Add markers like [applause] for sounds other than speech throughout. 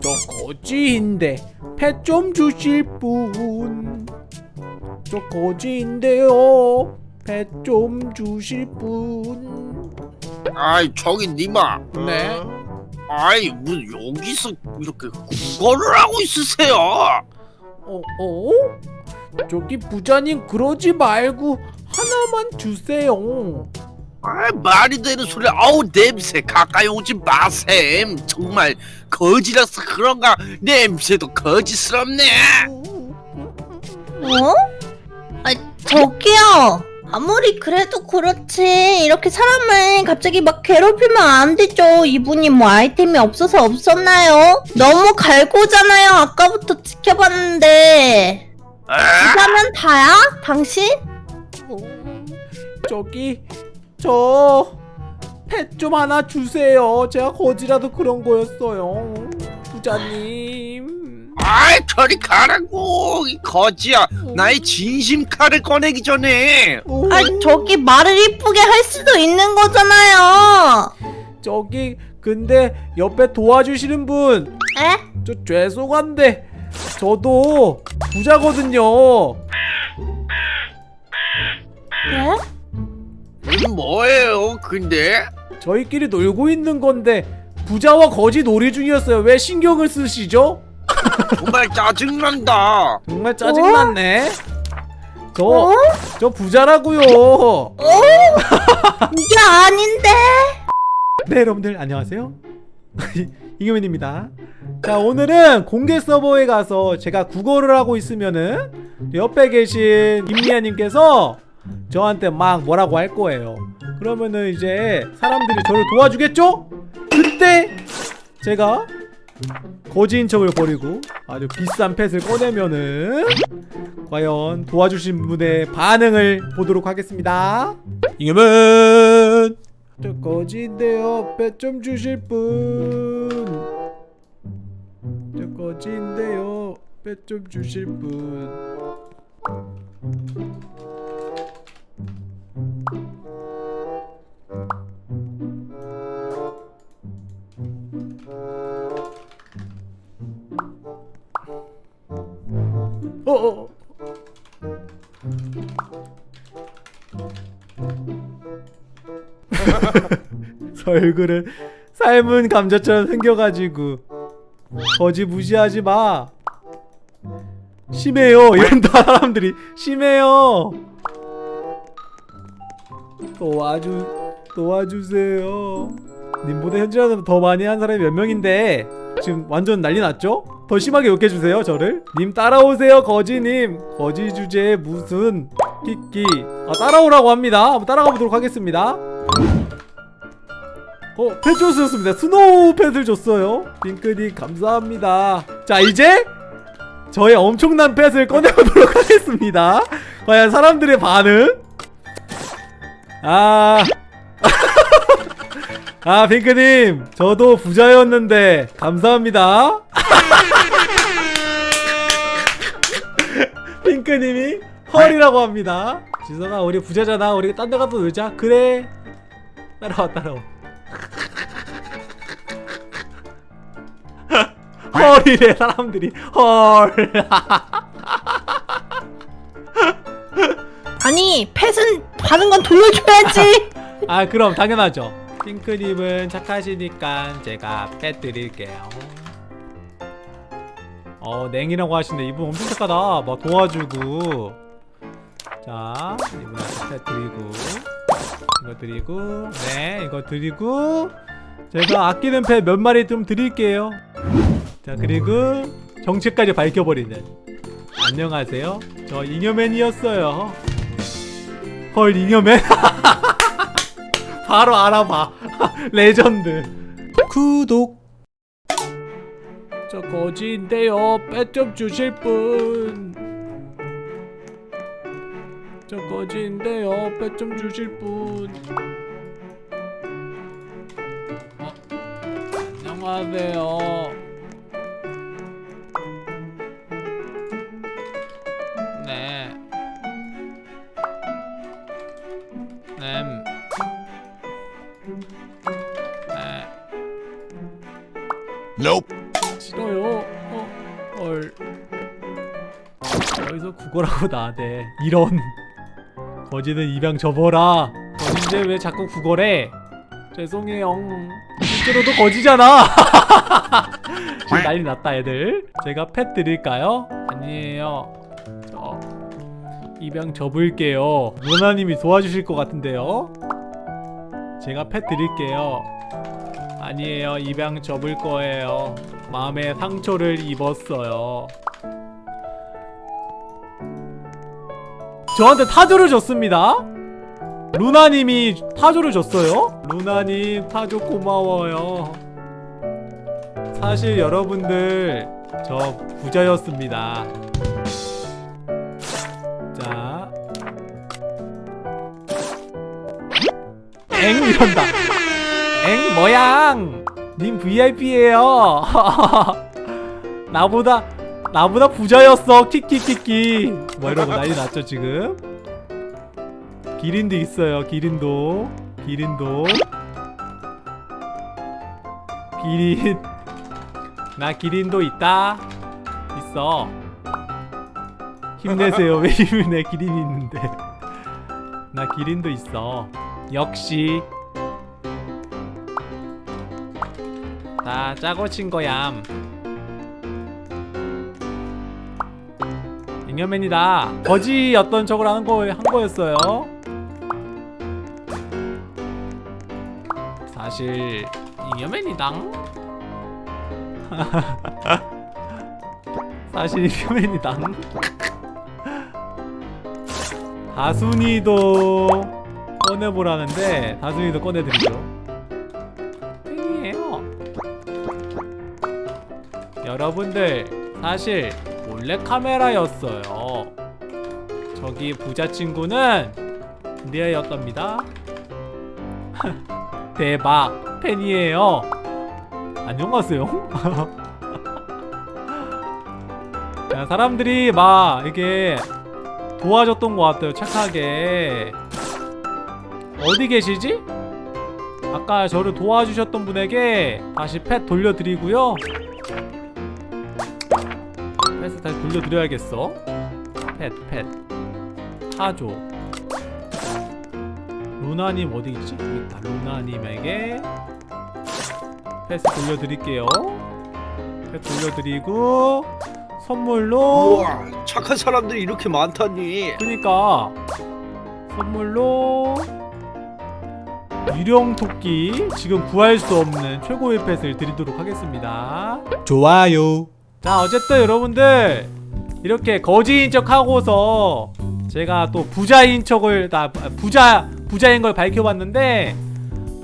저 거지인데 펫 좀 주실 분. 저 거지인데요. 펫 좀 주실 분. 아이 저기 니마 네. 아이 뭐 여기서 이렇게 국어를 하고 있으세요 어, 어? 저기 부자님 그러지 말고 하나만 주세요. 아 말이 되는 소리 아우 냄새 가까이 오지 마셈 정말 거지라서 그런가 냄새도 거지스럽네 어? 아, 저기요. 아무리 그래도 그렇지. 이렇게 사람을 갑자기 막 괴롭히면 안 되죠. 이분이 뭐 아이템이 없어서 없었나요? 너무 갈고잖아요. 아까부터 지켜봤는데. 아, 부자면 다야? 당신? 어, 저기 저 펫 좀 하나 주세요. 제가 거지라도 그런 거였어요. 부자님. 아이 저리 가라고 이 거지야 나의 진심 칼을 꺼내기 전에 오, 아, 저기 말을 이쁘게 할 수도 있는 거잖아요. 저기 근데 옆에 도와주시는 분. 에? 저 죄송한데 저도 부자거든요. 네? 뭐예요 근데 저희끼리 놀고 있는 건데 부자와 거지 놀이 중이었어요. 왜 신경을 쓰시죠? 정말 짜증난다 정말 짜증났네. 저, 어? 저 부자라고요. 어? 이게 아닌데? 네, 여러분들 안녕하세요. [laughs] 이금현입니다. 자, 오늘은 공개 서버에 가서 제가 국어를 하고 있으면은 옆에 계신 임미아님께서 저한테 막 뭐라고 할 거예요. 그러면은 이제 사람들이 저를 도와주겠죠? 그때 제가 거지인 척을 벌이고 아주 비싼 펫을 꺼내면은 과연 도와주신 분의 반응을 보도록 하겠습니다. 이금은 저 거지인데요. 펫 좀 주실 분. 저 거지인데요. 펫 좀 주실 분. 어, 어. [laughs] 저 얼굴은 삶은 감자처럼 생겨가지고 거지 무시하지 마. 심해요. 이런 [laughs] 사람들이 심해요. 도와주 도와주세요. 님보다 현질하는 더 많이 한 사람이 몇 명인데 지금 완전 난리 났죠? 더 심하게 욕해주세요 저를 님 따라오세요 거지님 거지 주제에 무슨 끼끼 아 따라오라고 합니다 한번 따라가 보도록 하겠습니다 어, 펫 줬었습니다. 스노우 펫을 줬어요. 핑크님 감사합니다. 자, 이제 저의 엄청난 펫을 꺼내보도록 [laughs] 하겠습니다. 과연 사람들의 반응? 아, 아, 핑크님, 저도 부자였는데 감사합니다. [laughs] 핑크님이 헐이라고 합니다. 지성아, 우리 부자잖아. 우리 딴 데 가서 놀자. 그래. 따라와, 따라와. [laughs] 헐이래 사람들이 헐 아니, 펫은 받은 건 돌려줘야지. [laughs] 아 그럼 당연하죠 핑크님은 착하시니까 제가 펫 드릴게요. 어 냉이라고 하시네. 이분 엄청 착하다. 막 도와주고. 자 이분한테 펫 드리고. 이거 드리고. 네 이거 드리고. 제가 아끼는 펫 몇 마리 좀 드릴게요. 자 그리고 정체까지 밝혀버리는. 안녕하세요. 저 잉여맨이었어요. 헐 잉여맨 [laughs] 바로 알아봐. [laughs] 레전드. 구독. 저 거지인데요. 뺏좀 주실 분저 거지인데요. 뺏좀 주실 분. 어, 안녕하세요 Nope. 싫어요. 어, 헐. 여기서 국어라고 나대. 이런. 거지는 입양 접어라. 거진데 왜 자꾸 국어래? 죄송해요. 실제로도 거지잖아. [laughs] 지금 난리 났다 애들. 제가 펫 드릴까요? 아니에요. 저 입양 접을게요. 루나님이 도와주실 것 같은데요. 제가 펫 드릴게요. 아니에요. 입양 접을 거예요. 마음에 상처를 입었어요. 저한테 타조를 줬습니다. 루나님이 타조를 줬어요. 루나님 타조 고마워요. 사실 여러분들 저 부자였습니다. 자, 엥 이런다. 엥 모양. 님 VIP예요. [laughs] 나보다 나보다 부자였어. 키키키키. 뭐 이러고 난리 났죠 지금. 기린도 있어요. 기린도. 기린도. 기린. 나 기린도 있다. 있어. 힘내세요. 왜 힘을 내 기린이 있는데. 나 기린도 있어. 역시. 다 짜고 친 거얌. 잉여맨이다. 거지였던 척을 하는 거 한 거였어요. 사실 잉여맨이당. [laughs] 사실 잉여맨이당. [laughs] 다순이도 꺼내보라는데 다순이도 꺼내드리죠. 여러분들 사실 몰래 카메라였어요. 저기 부자 친구는 리아였답니다. [laughs] 대박 팬이에요. 안녕하세요. [laughs] 야, 사람들이 막 이게 도와줬던 것 같아요. 착하게. 어디 계시지? 아까 저를 도와주셨던 분에게 다시 펫 돌려드리고요. 다시 돌려드려야겠어. 펫, 펫. 타조. 루나님 어디 있지? 있다. 루나님에게 펫을 돌려드릴게요. 펫 돌려드리고 선물로 우와 착한 사람들이 이렇게 많다니 그니까 선물로 유령 토끼 지금 구할 수 없는 최고의 펫을 드리도록 하겠습니다. 좋아요. 자 어쨌든 여러분들 이렇게 거지인 척 하고서 제가 또 부자인 척을 다 부자 부자인 걸 밝혀봤는데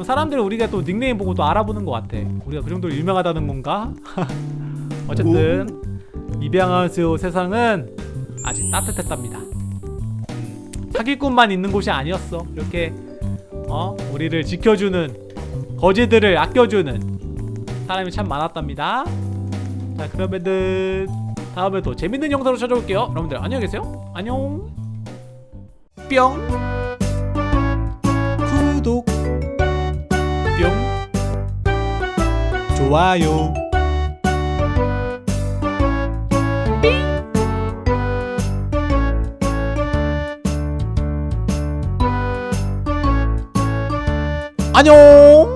사람들이 우리가 또 닉네임 보고 또 알아보는 것 같아. 우리가 그 정도로 유명하다는 건가? [laughs] 어쨌든 입양하세요 세상은 아직 따뜻했답니다. 사기꾼만 있는 곳이 아니었어. 이렇게 어 우리를 지켜주는 거지들을 아껴주는 사람이 참 많았답니다. 자 그러면은 다음에 또 재밌는 영상으로 찾아올게요. 여러분들 안녕히 계세요. 안녕. 뿅. 구독, 뿅. 좋아요. 안녕.